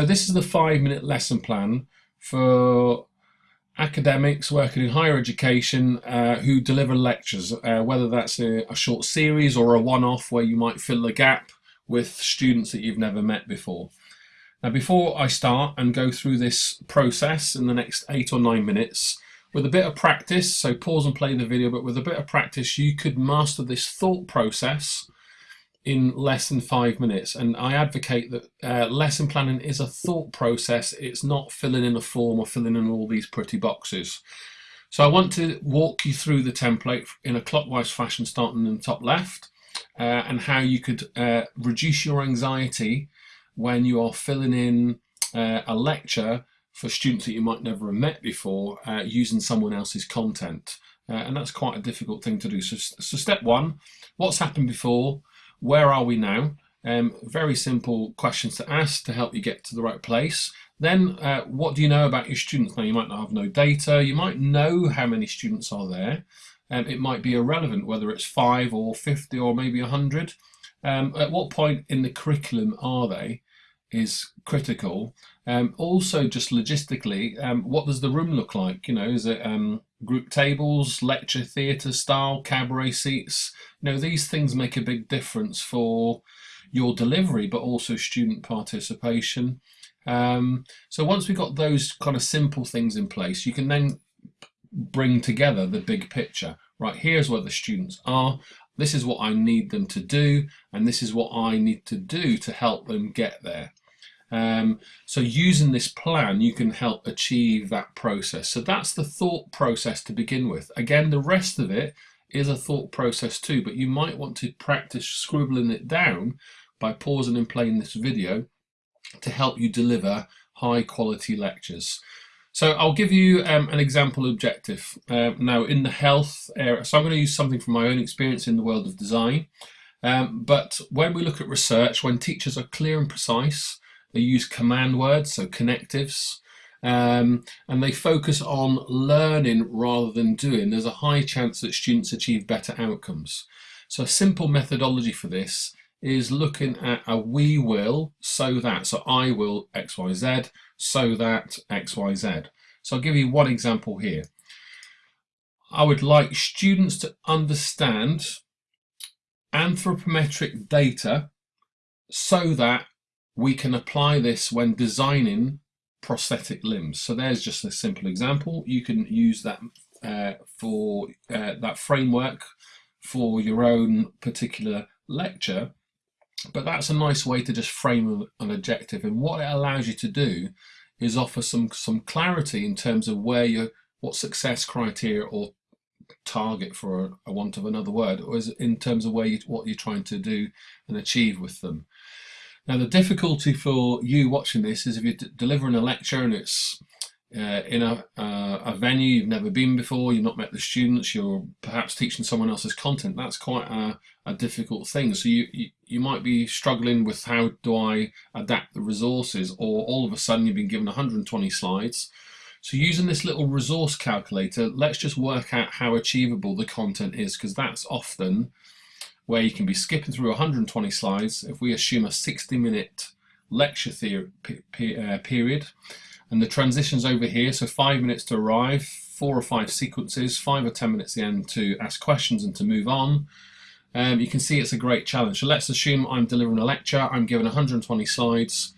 So this is the five minute lesson plan for academics working in higher education uh, who deliver lectures, uh, whether that's a, a, short series or a one-off where you might fill the gap with students that you've never met before. Now before I start and go through this process in the next eight or nine minutes, with a bit of practice, so pause and play the video, but with a bit of practice you could master this thought process in less than five minutes. And I advocate that uh, lesson planning is a thought process. It's not filling in a form or filling in all these pretty boxes. So I want to walk you through the template in a clockwise fashion, starting in the top left, uh, and how you could uh, reduce your anxiety when you are filling in uh, a lecture for students that you might never have met before uh, using someone else's content. Uh, and that's quite a difficult thing to do. So, so step one, what's happened before? Where are we now? Um, very simple questions to ask to help you get to the right place. Then, uh, what do you know about your students? Now, you might not have no data. You might know how many students are there. Um, it might be irrelevant whether it's five or 50 or maybe 100. Um, at what point in the curriculum are they is critical. Um, also, just logistically, um, what does the room look like? You know, is it um, group tables, lecture theatre style, cabaret seats. You know, these things make a big difference for your delivery, but also student participation. Um, so once we've got those kind of simple things in place, you can then bring together the big picture. Right, here's where the students are. This is what I need them to do, and this is what I need to do to help them get there. Um, so using this plan, you can help achieve that process. So that's the thought process to begin with. Again, the rest of it is a thought process too, but you might want to practice scribbling it down by pausing and playing this video to help you deliver high quality lectures. So I'll give you um, an example objective. Uh, now in the health area, so I'm going to use something from my own experience in the world of design. Um, but when we look at research, when teachers are clear and precise, they use command words, so connectives, um, and they focus on learning rather than doing. There's a high chance that students achieve better outcomes. So a simple methodology for this is looking at a we will, so that, so I will XYZ, so that XYZ. So I'll give you one example here. I would like students to understand anthropometric data so that we can apply this when designing prosthetic limbs. So there's just a simple example. You can use that uh, for uh, that framework for your own particular lecture. But that's a nice way to just frame an objective. And what it allows you to do is offer some some clarity in terms of where you what success criteria or target for a, a want of another word, or is in terms of where you, what you're trying to do and achieve with them. Now the difficulty for you watching this is if you're delivering a lecture and it's uh, in a, uh, a venue you've never been before, you've not met the students, you're perhaps teaching someone else's content, that's quite a, a difficult thing. So you, you, you, might be struggling with how do I adapt the resources or all of a sudden you've been given 120 slides. So using this little resource calculator, let's just work out how achievable the content is because that's often where you can be skipping through 120 slides if we assume a 60 minute lecture theory, uh, period. And the transitions over here so five minutes to arrive four or five sequences five or ten minutes at the end to ask questions and to move on. Um, you can see it's a great challenge. So let's assume I'm delivering a lecture I'm given 120 slides.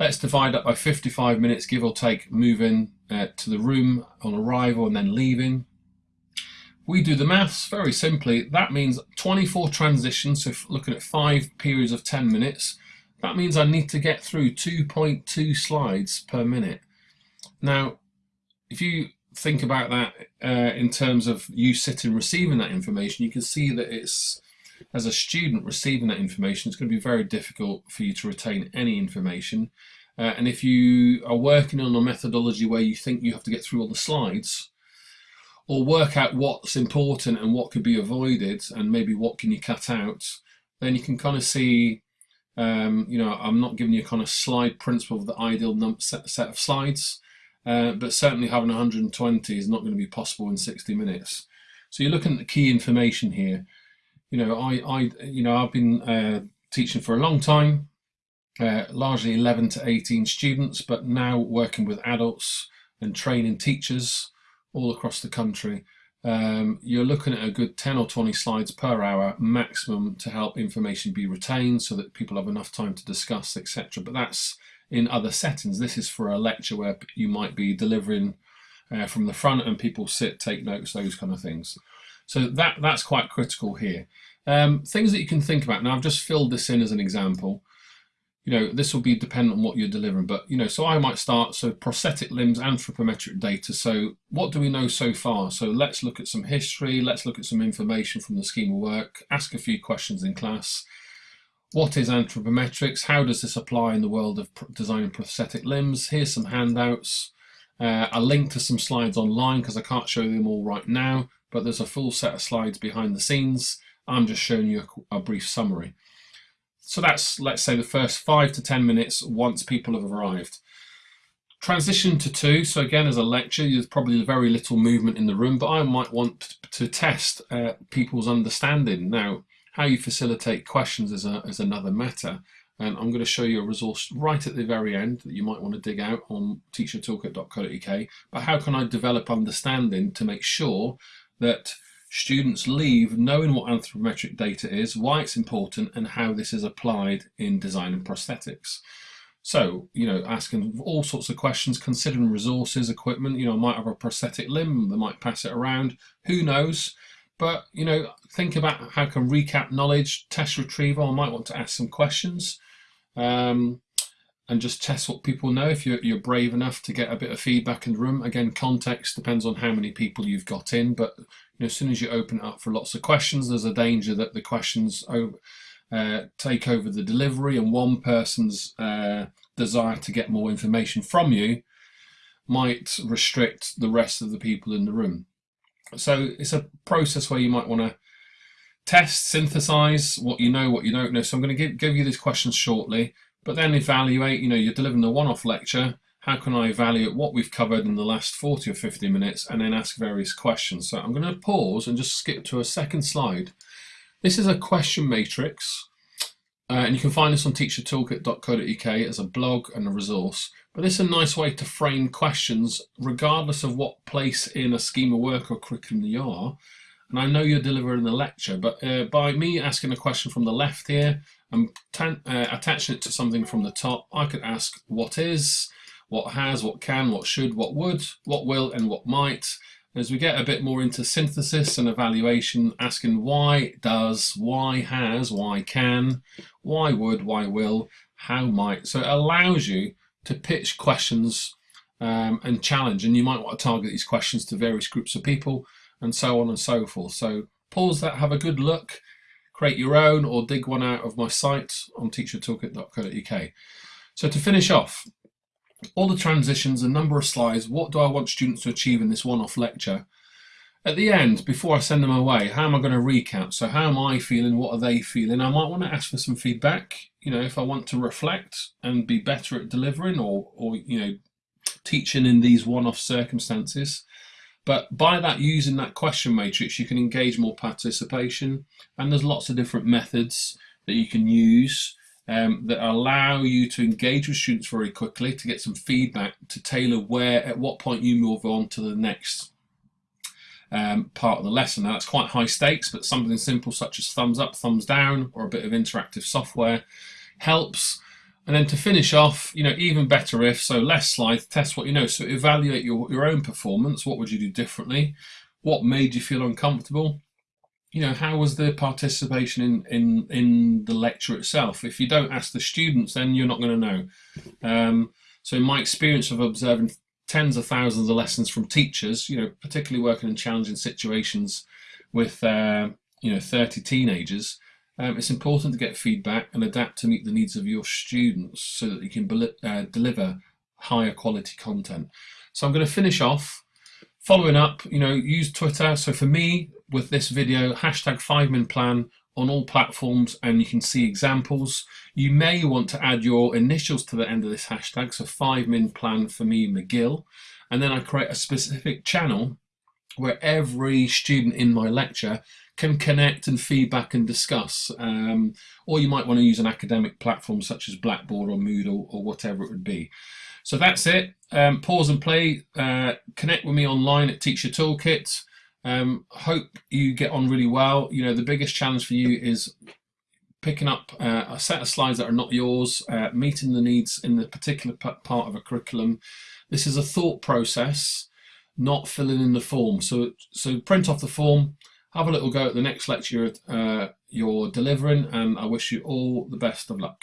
Let's divide up by 55 minutes give or take moving uh, to the room on arrival and then leaving we do the maths very simply. That means 24 transitions, so looking at five periods of 10 minutes, that means I need to get through 2.2 slides per minute. Now, if you think about that uh, in terms of you sitting receiving that information, you can see that it's, as a student receiving that information, it's going to be very difficult for you to retain any information. Uh, and if you are working on a methodology where you think you have to get through all the slides, or work out what's important and what could be avoided and maybe what can you cut out, then you can kind of see, um, you know, I'm not giving you kind of slide principle of the ideal set, set of slides, uh, but certainly having 120 is not going to be possible in 60 minutes. So you're looking at the key information here. You know, I, I you know, I've been uh, teaching for a long time. uh, largely 11 to 18 students, but now working with adults and training teachers all across the country. Um, you're looking at a good 10 or 20 slides per hour maximum to help information be retained so that people have enough time to discuss, etc. But that's in other settings. This is for a lecture where you might be delivering uh, from the front and people sit, take notes, those kind of things. So that that's quite critical here. Um, things that you can think about. Now I've just filled this in as an example you know, this will be dependent on what you're delivering, but you know, so I might start, so prosthetic limbs, anthropometric data. So what do we know so far? So let's look at some history, let's look at some information from the scheme of work, ask a few questions in class. What is anthropometrics? How does this apply in the world of designing prosthetic limbs? Here's some handouts. Uh, a link to some slides online because I can't show them all right now, but there's a full set of slides behind the scenes. I'm just showing you a, a brief summary. So that's, let's say, the first five to 10 minutes once people have arrived. Transition to two, so again, as a lecture, there's probably very little movement in the room, but I might want to test uh, people's understanding. Now, how you facilitate questions is, a, is another matter. And I'm going to show you a resource right at the very end that you might want to dig out on teachertoolkit.co.uk. But how can I develop understanding to make sure that Students leave knowing what anthropometric data is, why it's important, and how this is applied in design and prosthetics. So, you know, asking all sorts of questions, considering resources, equipment, you know, might have a prosthetic limb, they might pass it around, who knows? But, you know, think about how can recap knowledge, test retrieval, I might want to ask some questions. Um, and just test what people know if you're, you're brave enough to get a bit of feedback in the room. Again, context depends on how many people you've got in, but you know, as soon as you open it up for lots of questions, there's a danger that the questions uh, take over the delivery and one person's uh, desire to get more information from you might restrict the rest of the people in the room. So it's a process where you might want to test, synthesize what you know, what you don't know. So I'm going to give, give you these questions shortly but then evaluate, you know, you're delivering a one-off lecture, how can I evaluate what we've covered in the last 40 or 50 minutes and then ask various questions. So I'm going to pause and just skip to a second slide. This is a question matrix uh, and you can find this on teachertoolkit.co.uk as a blog and a resource. But this is a nice way to frame questions regardless of what place in a scheme of work or curriculum you are. And I know you're delivering the lecture, but uh, by me asking a question from the left here I'm uh, attaching it to something from the top. I could ask what is, what has, what can, what should, what would, what will, and what might. As we get a bit more into synthesis and evaluation, asking why does, why has, why can, why would, why will, how might. So it allows you to pitch questions um, and challenge, and you might want to target these questions to various groups of people and so on and so forth. So pause that, have a good look, create your own or dig one out of my site on teachertoolkit.co.uk. So to finish off, all the transitions, a number of slides, what do I want students to achieve in this one-off lecture? At the end, before I send them away, how am I going to recap? So how am I feeling? What are they feeling? I might want to ask for some feedback, you know, if I want to reflect and be better at delivering or, or you know, teaching in these one-off circumstances. But by that, using that question matrix, you can engage more participation. And there's lots of different methods that you can use um, that allow you to engage with students very quickly to get some feedback to tailor where, at what point you move on to the next um, part of the lesson. Now that's quite high stakes, but something simple such as thumbs up, thumbs down, or a bit of interactive software helps. And then to finish off, you know, even better if, so less slides, test what you know. So evaluate your, your own performance. What would you do differently? What made you feel uncomfortable? You know, how was the participation in, in, in the lecture itself? If you don't ask the students, then you're not going to know. Um, so in my experience of observing tens of thousands of lessons from teachers, you know, particularly working in challenging situations with, uh, you know, 30 teenagers, um, it's important to get feedback and adapt to meet the needs of your students so that you can uh, deliver higher quality content. So I'm going to finish off following up, you know, use Twitter. So for me, with this video, hashtag 5min plan on all platforms and you can see examples. You may want to add your initials to the end of this hashtag, so 5min plan for me McGill, and then I create a specific channel where every student in my lecture can connect and feedback and discuss. Um, or you might want to use an academic platform such as Blackboard or Moodle or whatever it would be. So that's it. Um, pause and play. Uh, connect with me online at Teacher Toolkit. Um, hope you get on really well. You know, the biggest challenge for you is picking up uh, a set of slides that are not yours, uh, meeting the needs in the particular part of a curriculum. This is a thought process, not filling in the form. So, so print off the form, have a little go at the next lecture uh, you're delivering, and I wish you all the best of luck.